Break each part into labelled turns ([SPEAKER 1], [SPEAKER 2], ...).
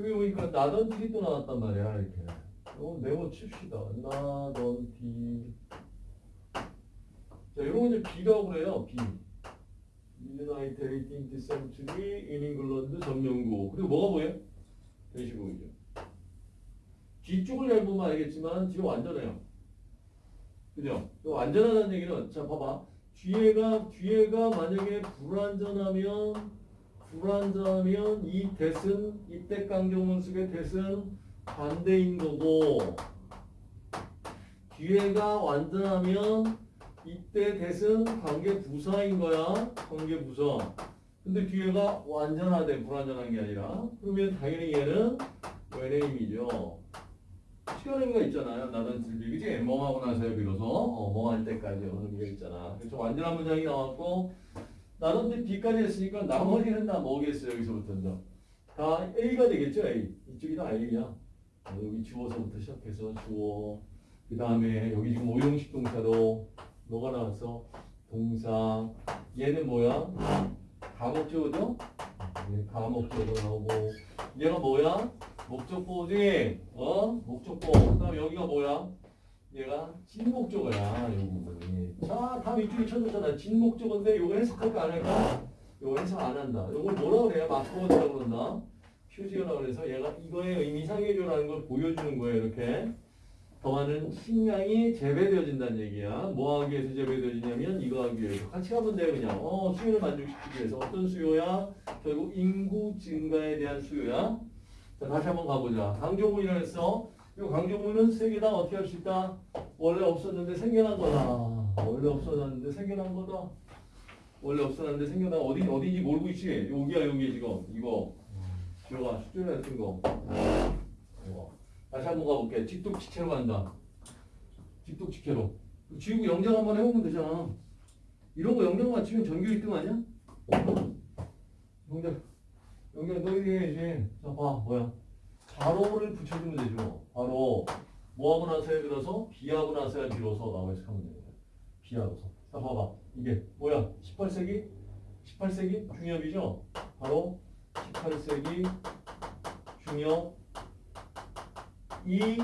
[SPEAKER 1] 여기 보니까 나던 티또 나왔단 말이야 이렇게. 이거 메모 칩시다. 나던 티. 자, 이런 거 이제 B라고 그래요. B. United 18th Century in England 전명구. 그리고 뭐가 보여? 대시국이죠. 뒤쪽을 잘 보면 알겠지만 뒤가 완전해요. 그죠? 완전하다는 얘기는 자 봐봐. 뒤에가 뒤에가 만약에 불완전하면 불완전하면 이 대은 이때 강경문숙의 대은 반대인 거고 뒤에가 완전하면 이때 대은 관계 부사인 거야. 관계 부사. 근데 뒤에가 완전하대 불완전한 게 아니라 그러면 당연히 얘는 외래임이죠. 시간의미가 있잖아요. 나는 즐비 그지? 뭐하고 나서요 비로소 어, 뭐할 때까지 어느 의미가 있잖아. 그래서 완전한 문장이 나왔고 나는 B까지 했으니까 나머지는 다 뭐겠어요 여기서부터는 다 A가 되겠죠 A. 이쪽이 다 A야. 어, 여기 주어서부터 시작해서 주어 그 다음에 여기 지금 오형식 동사도 뭐가 나왔어? 동사 얘는 뭐야? 가목적어죠? 네, 가목적어 나오고 얘가 뭐야? 목적보지 어? 목적보 그 다음 여기가 뭐야? 얘가 진목적어야 요 부분이 자 다음 이쪽에 쳐줬잖아 진목적어인데 요거 해석할까 안 할까? 요거 해석 안 한다 요걸 뭐라 그래요? 마크워드라고 그런다 표지어라 그래서 얘가 이거의 의미 상해줘라는 걸 보여주는 거예요 이렇게 더 많은 식량이 재배되어진다는 얘기야. 뭐 하기 위해서 재배되어지냐면 이거 하기 위해서. 같이 가면 돼요 그냥. 어 수요를 만족시키기 위해서. 어떤 수요야? 결국 인구 증가에 대한 수요야. 자 다시 한번 가보자. 강조문이라 했어. 이 강조문은 세 개 다 어떻게 할 수 있다? 원래 없었는데 생겨난 거다. 원래 없어졌는데 생겨난 거다. 원래 없었는데 생겨난 어디 어디인지 모르고 있지? 여기야 여기 지금 이거. 지호가 수준에 쓴 거. 이거. 다시 한번 가볼게. 직독직해로 간다. 직독직해로. 지우고 영장 한번 해보면 되잖아. 이런 거 영장 맞추면 전교 1등 아니야? 영장, 영장 너 1등 해야지. 자, 봐, 뭐야. 바로를 붙여주면 되죠. 바로. 뭐 하고 나서야 들어서? 비하고 나서야 비로소 라고 해석하면 됩니다. 비하고서. 자, 봐봐. 이게 뭐야? 18세기? 18세기 중엽이죠? 바로 18세기 중엽 이,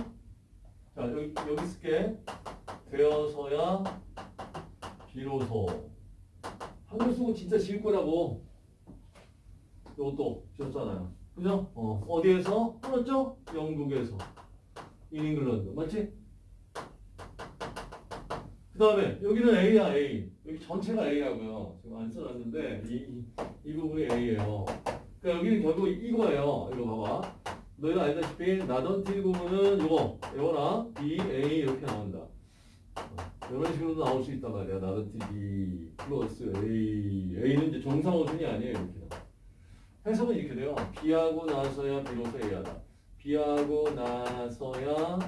[SPEAKER 1] 자, 여기, 여기 쓸게. 되어서야 비로소. 한글 쓰고 진짜 지을 거라고. 요것도 지었잖아요. 그죠? 어, 어디에서? 풀었죠? 영국에서. 인잉글랜드. 맞지? 그 다음에 여기는 A야, A. 여기 전체가 A라고요. 지금 안 써놨는데, 이, 이, 이 부분이 A예요. 그러니까 여기는 결국 이거예요. 이거 봐봐. 너희가 알다시피 나던티 보면은 요거 요거나 B, A 이렇게 나온다. 이런 식으로 나올 수 있단 말이야. 나던티 B 플러스 A A는 이제 정상호순이 아니에요. 이렇게 해석은 이렇게 돼요. B하고 나서야 비로소 A하다. B하고 나서야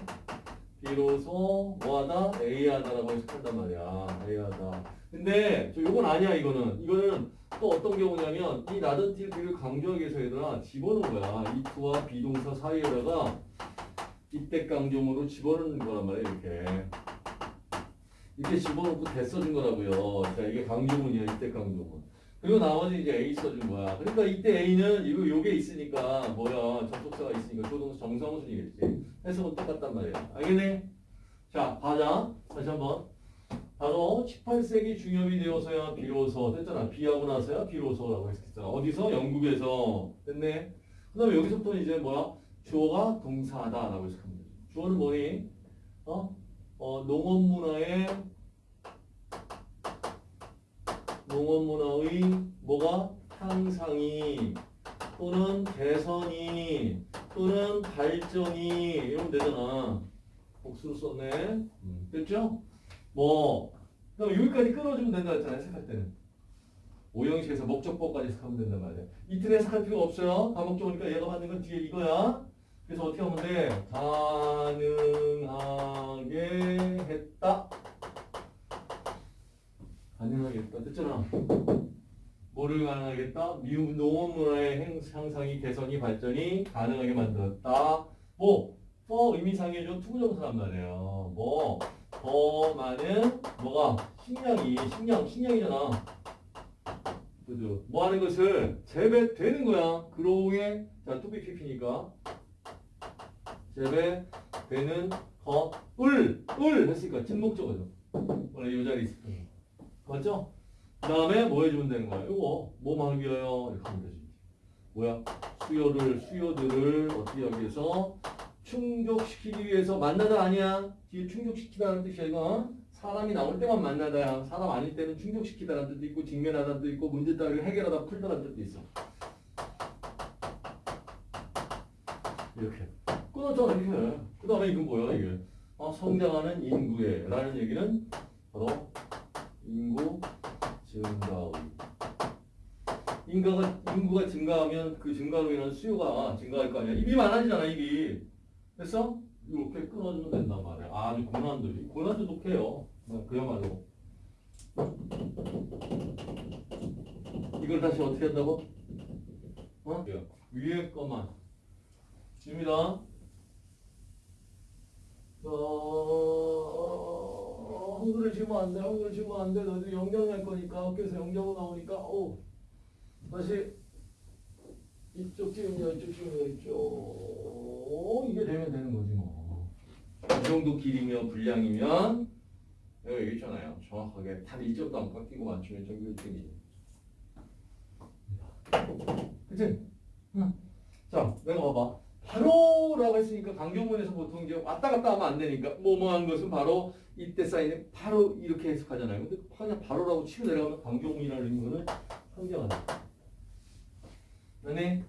[SPEAKER 1] 비로소 뭐하다? A하다라고 해석한단 말이야. A하다. 근데 저 요건 아니야 이거는. 이거는 또 어떤 경우냐면 이 나던티 B를 강조하기 위해서 얘들아 집어넣은 거야. 이 투와 비동사 사이에다가 이때 강조문으로 집어넣는 거란 말이야 이렇게. 이렇게 집어넣고 대 써준 거라고요. 자 이게 강조문이야 이때 강조문. 그리고 나머지 이제 A 써준 거야. 그러니까 이때 A는 이거 요게 있으니까 뭐야 접속사가 있으니까 조동사 정상순이겠지. 해석은 똑같단 말이야. 알겠네? 자 가자. 다시 한번. 바로 18세기 중엽이 되어서야 비로소 됐잖아. 비하고 나서야 비로소라고 했었잖아. 어디서? 영국에서. 됐네. 그 다음에 여기서부터 이제 뭐야? 주어가 동사다라고 해석하면 되죠. 주어는 뭐니? 어? 어, 농업 문화의 농업문화의 뭐가? 향상이. 또는 개선이. 또는 발전이. 이러면 되잖아. 복수로 썼네. 음, 됐죠? 뭐? 그럼 여기까지 끊어주면 된다 했잖아 해석할 때는. 오형식에서 목적보까지 해석하면 된단 말이야 이틀 해석할 필요 없어요. 다목적이니까 얘가 받는 건 뒤에 이거야. 그래서 어떻게 하면 돼? 가능하게 했다 가능하게 했다 됐잖아 했다 미국 농업문화의 향상이 개선이 발전이 가능하게 만들었다 뭐 for 의미상해준 to부정사란 말이에요 뭐 더 많은 뭐가 식량이 식량 식량이잖아. 그죠? 뭐 하는 것을 재배되는 거야. grow에 자, to be pp니까 재배 되는 거을 을 했으니까 진목적어죠. 원래 이 자리 있을 거예요. 맞죠? 그 다음에 뭐 해주면 되는 거야? 이거 뭐 만기어요? 이렇게 하면 되지. 뭐야? 수요를 수요들을 어떻게 위해서 충족시키기 위해서 만나다 아니야? 뒤에 충족시키다는 뜻이야 이거. 사람이 나올 때만 만나다야. 사람 아닐 때는 충족시키다라는 뜻도 있고 직면하다는 뜻도 있고 문제 따위를 해결하다 풀다라는 뜻도 있어. 이렇게. 끊었잖아 이렇게. 그 다음에 이건 뭐야 이게? 어, 성장하는 인구의 라는 얘기는 바로 인구 증가의 인가가 인구가 증가하면 그 증가로 인한 수요가 증가할 거 아니야. 입이 많아지잖아 입이. 됐어? 이렇게 끊어주면 된단 말이야. 아주 고난도 고난도 독해요. 네, 그야말로. 이걸 다시 어떻게 한다고? 어? 위에 것만. 입니다. 어, 한글을 지으면 안 돼. 한글을 지으면 안 돼. 너희들 영경 할 거니까 학교에서 영경어 나오니까 오 다시 이쪽 지우면 이쪽 지우면 이쪽 이게 되면 되는 거지 뭐. 이 정도 길이며 분량이면 여기 있잖아요. 정확하게 단 1점도 안 깎이고 맞추면 전교 1등이지. 그치? 응. 자, 내가 봐봐. 했으니까 강경문에서 보통 이제 왔다 갔다 하면 안 되니까 뭐뭐한 것은 바로 이때 쌓이는 바로 이렇게 해석하잖아요. 근데 그냥 바로라고 치고 내려가면 강경문이라는 거는 한계하다. 네.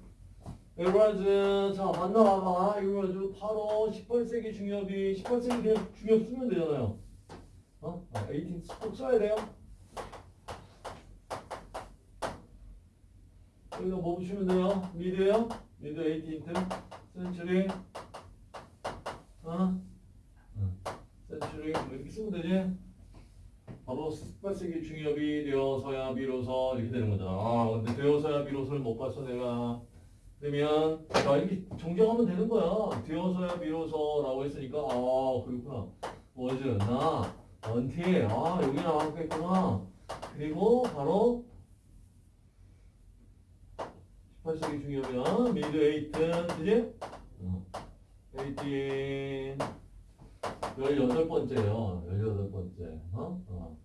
[SPEAKER 1] 에버라즈 자 만나 봐봐 이거 가지고 바로 18세기 중엽이 18세기 그냥 중엽 쓰면 되잖아요. 어? 아, 18 꼭 써야 돼요. 여기다 뭐 붙이면 돼요? 미드요? 미드 18th 센츄리 어? 센츄리 뭐 이렇게 쓰면 되지? 바로 18세기 중엽이 되어서야 비로소 이렇게 되는 거잖아. 아, 근데 되어서야 비로소를 못 봤어 내가. 그러면 자 이렇게 정정하면 되는 거야. 되어서야 비로소라고 했으니까 아 그렇구나. was 나 until 아 여기 나왔겠구나. 그리고 바로 18세기 중이면 미드 에이튼 그지? 어. 에이틴 18번째요. 18번째. 어? 어.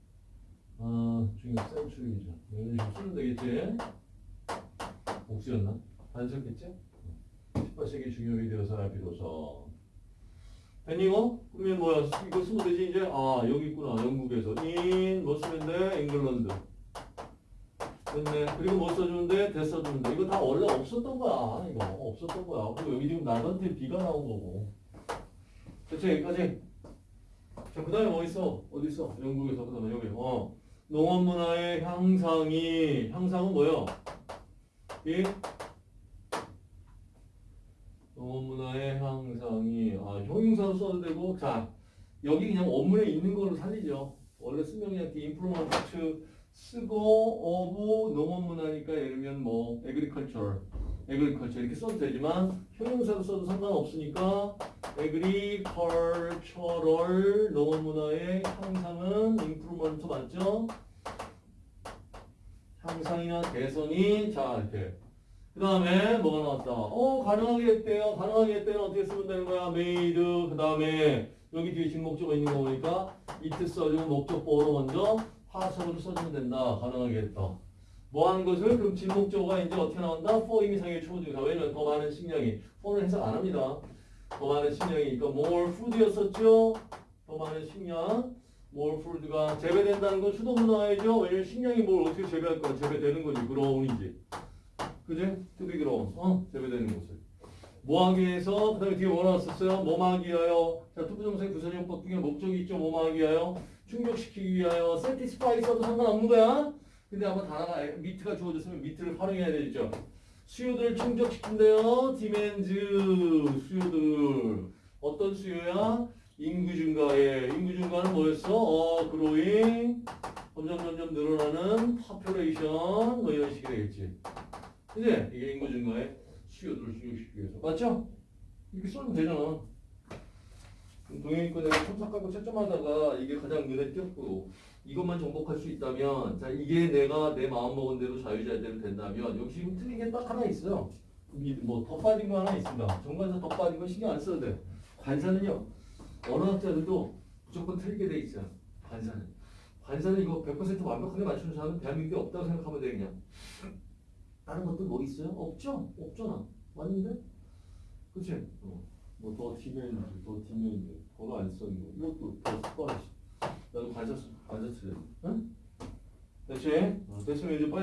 [SPEAKER 1] 어, 중요 센츄리죠. 식으로 쓰면 되겠지? 옥수였나? 반석겠지? 18세기 중요이 되어서 비로소. 됐니 이거? 그러면 뭐야? 이거 쓰면 되지 이제? 아 여기 있구나. 영국에서. in 뭐 쓰면 돼? 잉글랜드. 됐네. 그리고 뭐? 대 써주면 돼. 이거 다 원래 없었던 거야. 이거 없었던 거야. 그리고 여기 지금 나한테 비가 나온 거고. 됐지? 여기까지? 자, 그 다음에 뭐 있어? 어디 있어? 영국에서, 그 다음에 여기. 어. 농업 문화의 향상이, 향상은 뭐요? 이? 농업 문화의 향상이, 아, 형용사로 써도 되고, 자, 여기 그냥 원문에 있는 걸로 살리죠. 원래 쓰면 그냥 the improvement 쓰고, 어부, 농업 문화니까 예를 들면 뭐, agriculture, agriculture 이렇게 써도 되지만, 형용사로 써도 상관없으니까, agricultural 농업 문화의 향상은 improve 맞죠? 향상이나 개선이 자 이렇게 그 다음에 뭐가 나왔다? 어 가능하게 했대요. 가능하게 했대는 어떻게 쓰면 되는 거야? made 그 다음에 여기 뒤에 진목적어 있는 거 보니까 it 써주고 목적보호로 먼저 화석으로 써주면 된다. 가능하게 했다. 뭐 하는 것을 그럼 진목적어가 이제 어떻게 나온다? for 이상의 초조사 왜냐면 더 많은 식량이 for는 해석 안 합니다. 더 많은 식량이니까 more food였었죠. 더 많은 식량. more food가 재배된다는 건 수동 문화이죠. 왜냐면 식량이 뭘 어떻게 재배할 거야? 재배되는 거지. grown이지. 그지? to be grown. 어? 재배되는 것을. 뭐 하기 위해서 그 다음에 뒤에 뭐 나왔었어요? 뭐 하기 위하여 자 to부정사의 부사적 용법 중에 목적이 있죠. 뭐 하기 위하여 충족시키기 위하여 satisfy 써도 상관없는 거야. 근데 아마 단어가 meet가 주어졌으면 meet를 활용해야 되죠. 수요들을 충족시킨대요. demands 수요들 어떤 수요야? 인구 증가에 인구 증가는 뭐였어? 어 growing 점점 점점 늘어나는 population 뭐 이런 식이 되겠지. 그지? 이게 인구 증가에 수요들을 충족시키기 위해서 맞죠? 이렇게 쓰면 되잖아. 동영이권에 첨삭 깔고 채점하다가 이게 가장 눈에 띄었고 이것만 정복할 수 있다면 자 이게 내가 내 마음 먹은 대로 자유자재로 된다면 지금 틀린 게 딱 하나 있어요. 뭐더 빠진 거 하나 있습니다. 정관사 더 빠진 거 신경 안 써도 돼. 관사는요. 언어학자들도 무조건 틀리게 돼 있어요. 관사는. 관사는 이거 100% 완벽하게 맞추는 사람은 대한민국에 없다고 생각하면 돼 그냥. 다른 것도 뭐 있어요? 없죠? 없잖아. 맞는데? 그치? 어. 뭐더 뒤면 더 뒤면 번호 안써 이거. 이것도 더 습관이지. 나도 쓰- 관사 쓰래. 응? 됐지? 어, 됐으면 이제 빨리.